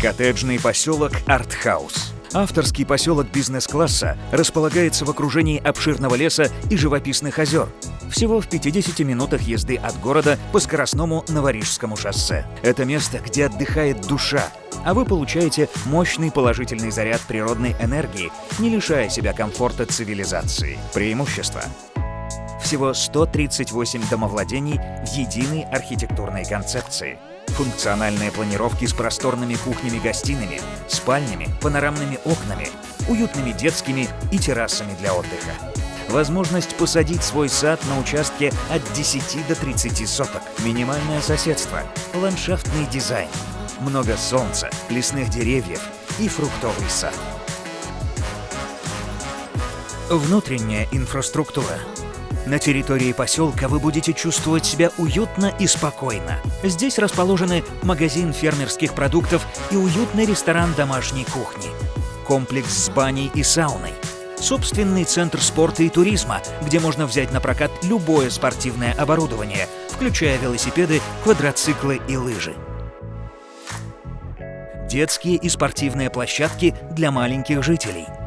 Коттеджный поселок Артхаус. Авторский поселок бизнес-класса располагается в окружении обширного леса и живописных озер. Всего в 50 минутах езды от города по скоростному Новорижскому шоссе. Это место, где отдыхает душа, а вы получаете мощный положительный заряд природной энергии, не лишая себя комфорта цивилизации. Преимущество всего 138 домовладений единой архитектурной концепции. Функциональные планировки с просторными кухнями-гостиными, спальнями, панорамными окнами, уютными детскими и террасами для отдыха. Возможность посадить свой сад на участке от 10 до 30 соток. Минимальное соседство, ландшафтный дизайн, много солнца, лесных деревьев и фруктовый сад. Внутренняя инфраструктура. На территории поселка вы будете чувствовать себя уютно и спокойно. Здесь расположены магазин фермерских продуктов и уютный ресторан домашней кухни. Комплекс с баней и сауной. Собственный центр спорта и туризма, где можно взять на прокат любое спортивное оборудование, включая велосипеды, квадроциклы и лыжи. Детские и спортивные площадки для маленьких жителей –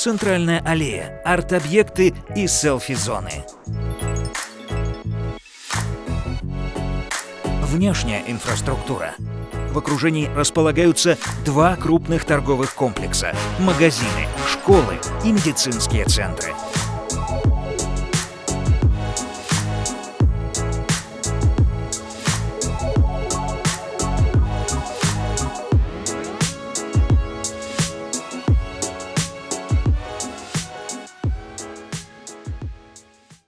центральная аллея, арт-объекты и селфи-зоны. Внешняя инфраструктура. В окружении располагаются два крупных торговых комплекса – магазины, школы и медицинские центры –